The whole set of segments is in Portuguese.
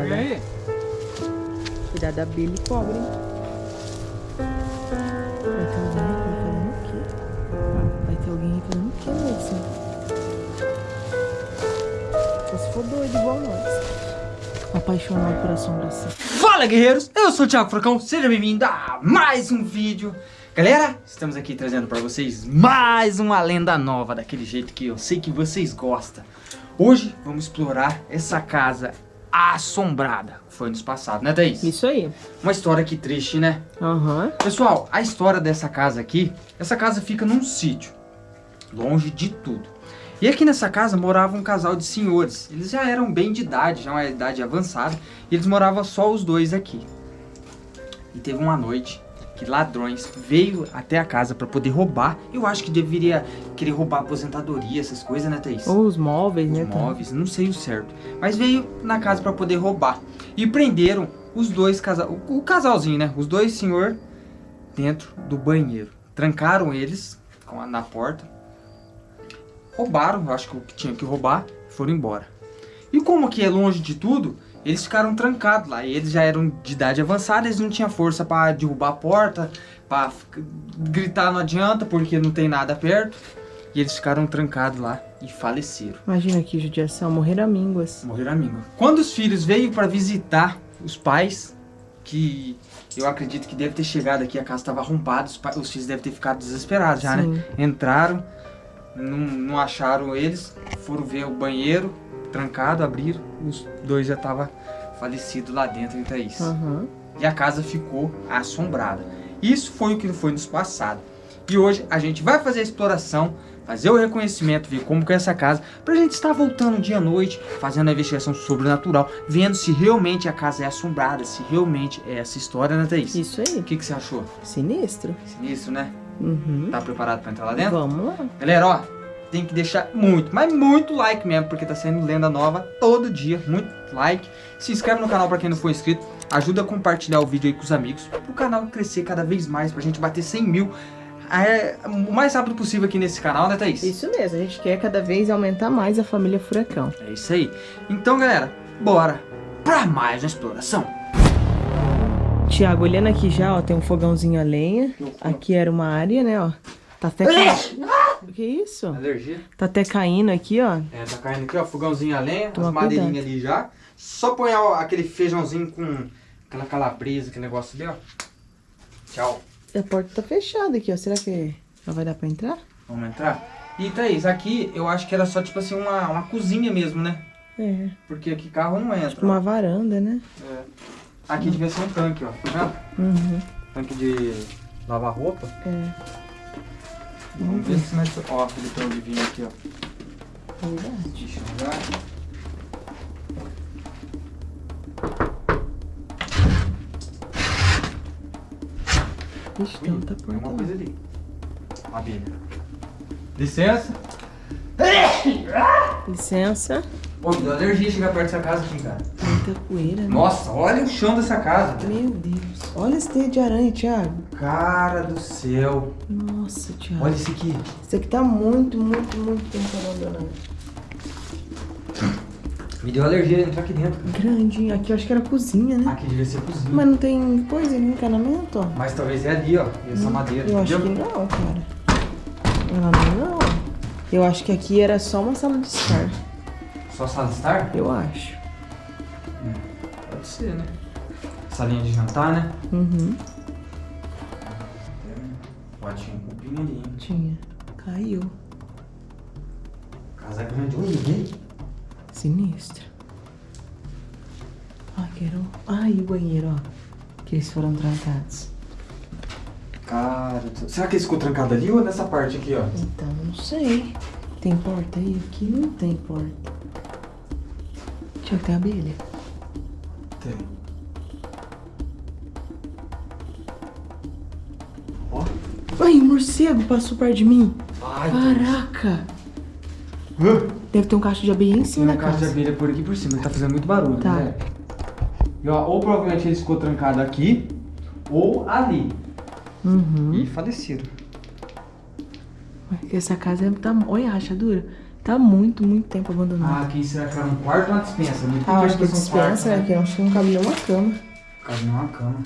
Cuidado, E né? aí? Cuidado da abelha e cobra, hein? Vai ter alguém aqui fazendo o quê? Vai ter alguém aí fazendo o quê, Luizinho? Só se for doido igual nós. Apaixonado por assombração. Fala guerreiros, eu sou o Thiago Fracão, seja bem-vindo a mais um vídeo Galera, estamos aqui trazendo pra vocês mais uma lenda nova, daquele jeito que eu sei que vocês gostam Hoje vamos explorar essa casa assombrada, foi nos passado, né Thaís? Isso aí. Uma história que triste, né? Aham. Pessoal, a história dessa casa aqui, essa casa fica num sítio, longe de tudo. E aqui nessa casa morava um casal de senhores. Eles já eram bem de idade, já uma idade avançada, e eles moravam só os dois aqui. E teve uma noite que ladrões veio até a casa para poder roubar. Eu acho que deveria querer roubar aposentadoria, essas coisas, né, Thaís? Ou os móveis, né? os móveis, não sei o certo. Mas veio na casa para poder roubar. E prenderam os dois casal, o, casalzinho, né? Os dois senhor dentro do banheiro. Trancaram eles a- na porta. Roubaram, eu acho que o que tinha que roubar, foram embora. E como aqui é longe de tudo, eles ficaram trancados lá. E eles já eram de idade avançada, eles não tinham força para derrubar a porta, para gritar não adianta porque não tem nada perto. E eles ficaram trancados lá e faleceram. Imagina que judiação, morrer a mínguas. Morreram amigo. Quando os filhos veio para visitar os pais, que eu acredito que deve ter chegado aqui, a casa estava arrombada, os, os filhos devem ter ficado desesperados já, Sim. né? Entraram, não, não acharam eles, foram ver o banheiro trancado, abriram, os dois já estavam falecidos lá dentro, é isso. Aham. E a casa ficou assombrada. Isso foi o que foi nos passado. E hoje a gente vai fazer a exploração, fazer o reconhecimento, ver como que é essa casa, pra gente estar voltando dia à noite, fazendo a investigação sobrenatural, vendo se realmente a casa é assombrada, se realmente é essa história, né, Thaís? Isso aí. O que, que você achou? Sinistro. Sinistro, né? Uhum. Tá preparado pra entrar lá dentro? Vamos lá. Galera, ó, tem que deixar muito, mas muito like mesmo, porque tá saindo lenda nova todo dia, muito like. Se inscreve no canal pra quem não for inscrito, ajuda a compartilhar o vídeo aí com os amigos, pro canal crescer cada vez mais, pra gente bater 100 mil é, o mais rápido possível aqui nesse canal, né Thaís? Isso mesmo, a gente quer cada vez aumentar mais a família Furacão. É isso aí. Então, galera, bora pra mais uma exploração. Tiago, olhando aqui já, ó, tem um fogãozinho a lenha. Aqui era uma área, né, ó. Tá até. Que isso? Alergia. Tá até caindo aqui, ó. É, tá caindo aqui, ó, fogãozinho a lenha, Toma as madeirinhas ali já. Só põe ó, aquele feijãozinho com aquela calabresa, aquele negócio ali, ó. Tchau. A porta tá fechada aqui, ó. Será que não vai dar pra entrar? Vamos entrar? E Thaís, aqui eu acho que era só tipo assim uma, uma cozinha mesmo, né? É, Porque aqui carro não entra. tipo uma varanda, né? É. Aqui devia ser um tanque, ó. Tá vendo? Uhum, Tanque de lavar roupa. é. Vamos ver se nós... Ó, ele tem um livinho aqui, ó. Verdade. Deixa eu olhar. Ixi, tem outra Tem uma coisa ali. Abelha. Licença. Licença. Pô, me deu alergia chegar perto dessa casa aqui, cara. Muita poeira, né? Nossa, olha o chão dessa casa. Meu Deus. Olha esse teia de aranha, Thiago. Cara do céu. Nossa, Thiago. Olha isso aqui. Isso aqui tá muito, muito, muito tempo abandonado. Me deu alergia entrar aqui dentro. cara. Grandinho. Aqui eu acho que era cozinha, né? Aqui devia ser cozinha. Mas não tem coisa ali, encanamento, ó. Mas talvez é ali, ó. Essa madeira. Eu acho que não, cara. Ela não, não. Eu acho que aqui era só uma sala de estar. Só sala de estar? Eu acho. Pode ser, né? Salinha de jantar, né? Uhum. Tinha um cupim ali, hein? Tinha. Caiu. Casa grande. Olha, vem. Sinistro. Ai, quero. Ai, o banheiro, ó. Que eles foram trancados. Cara, será que ele ficou trancado ali ou nessa parte aqui, ó? Então, não sei. Tem porta aí? Aqui não tem porta. Tiago, tem abelha? Tem. Ai, o morcego passou perto de mim. Ai, Caraca. Deus. Deve ter um cacho de abelha em cima Tem da uma caixa de casa. abelha por aqui por cima, ele tá fazendo muito barulho, Tá. né? E ó, ou provavelmente ele ficou trancado aqui, ou ali. Uhum. E falecido. Essa casa é tá... Olha a rachadura. Tá muito, muito tempo abandonado. Ah, aqui será que era um quarto ou uma dispensa? Muito Ah, acho que um dispensa, quarto, né? Que eu acho que não cabe nem uma cama. Cabe numa cama.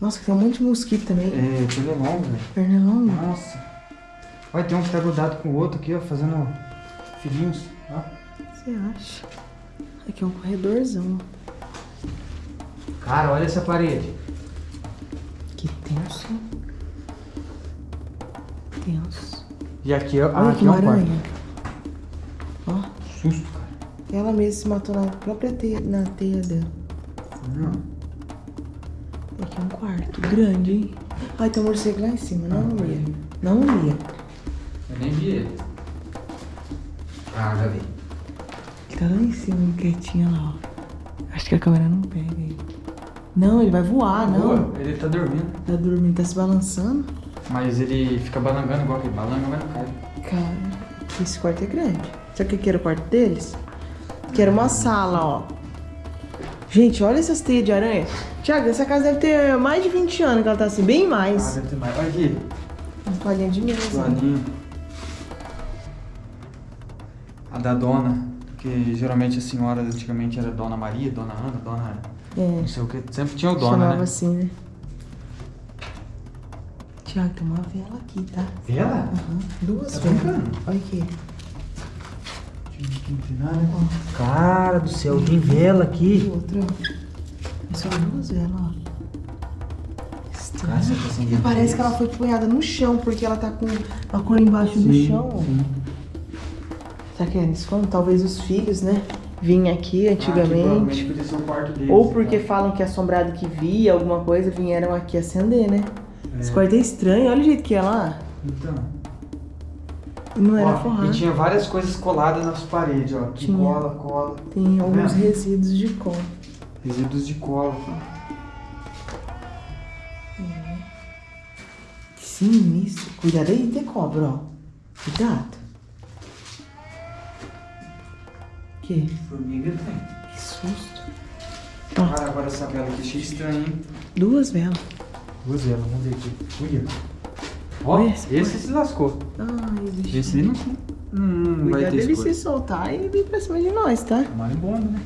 Nossa, que tem um monte de mosquito também. É, pernilongo, velho. Pernilongo. Nossa. Olha, tem um que tá grudado com o outro aqui, ó, fazendo filhinhos. Ó. Você acha? Aqui é um corredorzão. Cara, olha essa parede. Que tenso. Tenso. E aqui, ó, Olha aqui é um aranha. quarto. Ó, Susto, cara. ela mesma se matou na própria teia, na teia dela. Hum. Aqui quarto grande, hein? Ai, tem um morcego lá em cima. Não, não ia. Não ia. Eu nem vi ele. Ah, já vi. Ele tá lá em cima, quietinho lá, ó. Acho que a câmera não pega ele. Não, ele vai voar, não. Boa, ele tá dormindo. Tá dormindo, tá se balançando. Mas ele fica balangando igual aquele balanga, mas não cai. Cara, esse quarto é grande. Sabe o que que era o quarto deles? Que era uma sala, ó. Gente, olha essas teias de aranha. Tiago, essa casa deve ter mais de 20 anos que ela tá assim, bem Ah, mais. deve ter mais. Olha aqui. Uma palhinha de mesa. Toalhinho. A da dona, que geralmente a senhora antigamente era Dona Maria, Dona Ana, Dona É, não sei o que. Sempre tinha o dona, chamava né? assim, né? Tiago, tem uma vela aqui, tá? Vela? Aham, Duas Tá velas. Olha aqui. Cara do céu, tem vela aqui. outra, ó. São duas velas, ó. Cara, tá E parece que ela foi punhada no chão, porque ela tá com a cor embaixo do chão. sim. Será que é isso? Como? Talvez os filhos, né? Vinham aqui Ah, antigamente. quarto deles. Ou porque então. falam que assombrado que via alguma coisa, vieram aqui acender, né? É. Esse quarto é estranho, olha o jeito que é lá. Então. E não era Ó, forrado. e tinha várias coisas coladas nas paredes, ó. Que Tinha. cola, cola. Tem alguns vendo? resíduos de cola. Resíduos de cola. Que sinistro. Cuidado aí, tem cobra, ó. Cuidado. Que? Formiga tem. Que susto. Cara, agora essa vela aqui achei estranha, hein? Duas velas. Duas velas, vamos ver aqui. Olha. Ó, Olha esse, esse se lascou. Ai. Esse não, não, vai ter dele se soltar e vir pra cima de nós, tá? É marimbondo, né?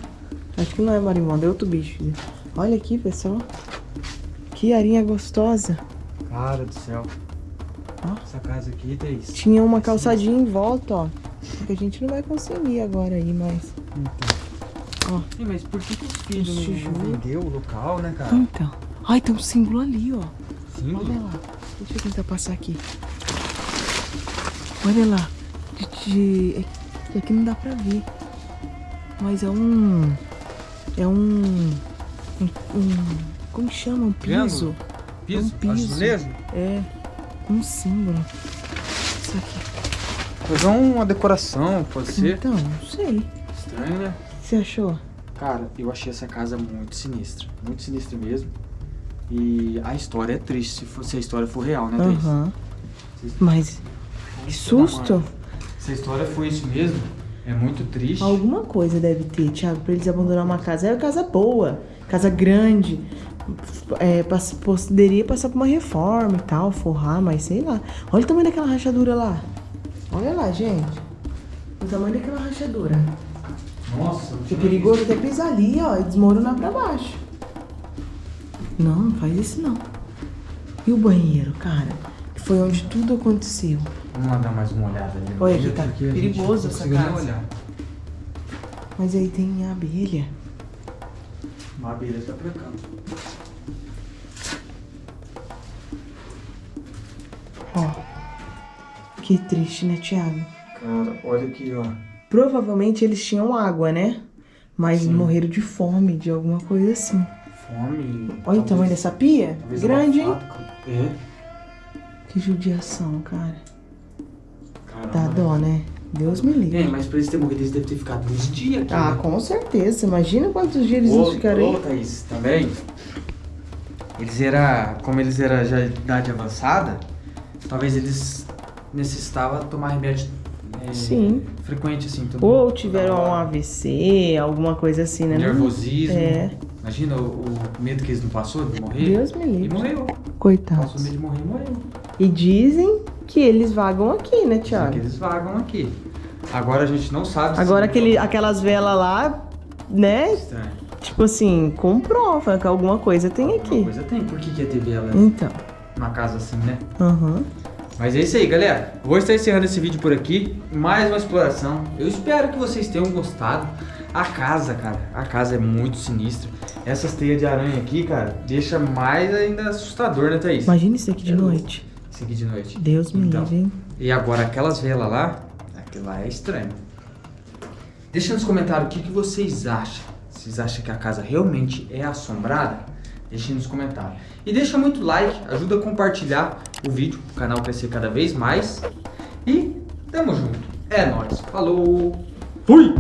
Acho que não é marimbondo, é outro bicho. Olha aqui, pessoal. Que arinha gostosa. Cara do céu. Ó. Essa casa aqui isso. Tinha uma calçadinha em volta, ó. Que a gente não vai conseguir agora aí, mas... Ó. Sim, mas por que, que os filhos não, vendeu o local, né, cara? Então. Ai, tem um símbolo ali, ó. Símbolo? Olha lá. Deixa eu tentar passar aqui. Olha lá. De, de- é aqui não dá pra ver. Mas é um. É um. Um. um- como chama? Um piso. Piso? Um piso. Azulejo? É. Um símbolo. Isso aqui. Fazer uma decoração, pode ser. Então, não sei. Estranho, né? O que você achou? Cara, eu achei essa casa muito sinistra. Muito sinistra mesmo. E a história é triste, se, for, se a história for real, né, Thaís? Aham. Mas. Que susto! Se a história foi isso mesmo, é muito triste. Alguma coisa deve ter, Thiago, pra eles abandonar uma casa. É uma casa boa, casa grande. É, pass- poderia passar por uma reforma e tal, forrar, mas sei lá. Olha o tamanho daquela rachadura lá. Olha lá, gente. O tamanho daquela rachadura. Nossa, eu É perigoso até pisar ali, ó, e desmoronar pra baixo. Não, não faz isso não. E o banheiro, cara? Que foi onde tudo aconteceu. Vamos lá dar mais uma olhada ali. Olha aqui, tá a perigoso não essa casa. olhar. Mas aí tem abelha. Uma abelha tá pra cá. Ó. Que triste, né, Thiago? Cara, olha aqui, ó. Provavelmente eles tinham água, né? Mas Sim. morreram de fome, de alguma coisa assim. Fome. Olha o tamanho dessa pia. Grande, hein? É. Que judiação, cara. Caramba. Dá dó, né? Deus me livre. É, mas pra eles terem morrido, eles devem ter ficado uns dias aqui. Ah, né? com certeza. Imagina quantos dias eles Ô, não ficaram ô, aí. Thaís, também. Eles eram, como eles eram já de idade avançada, talvez eles necessitavam tomar remédio é, Sim. frequente, assim. Ou tiveram um. AVC, alguma coisa assim, né? nervosismo. É. Imagina o, o medo que eles não passou de morrer. Deus me E livre. morreu. Coitados. Passou medo de morrer e morreu. E dizem que eles vagam aqui, né, Só Thiago? que eles vagam aqui. Agora a gente não sabe se- Agora aquele, aquelas velas lá, né? Estranho. Tipo assim, comprova que alguma coisa tem Alguma aqui. coisa tem. Por que, que ia ter vela Então. numa casa assim, né? Aham. Mas é isso aí, galera. Vou estar encerrando esse vídeo por aqui. Mais uma exploração. Eu espero que vocês tenham gostado. A casa, cara, a casa é muito sinistra. Essas teias de aranha aqui, cara, deixa mais ainda assustador, né, Thaís? Imagina isso aqui de É noite. Isso aqui de noite. Deus me Então. livre, hein? E agora aquelas velas lá, aquilo lá é estranho. Deixa nos comentários o que, que vocês acham. Vocês acham que a casa realmente é assombrada? Deixem nos comentários. E deixa muito like, ajuda a compartilhar o vídeo, o canal crescer cada vez mais. E tamo junto. É nóis. Falou. Fui!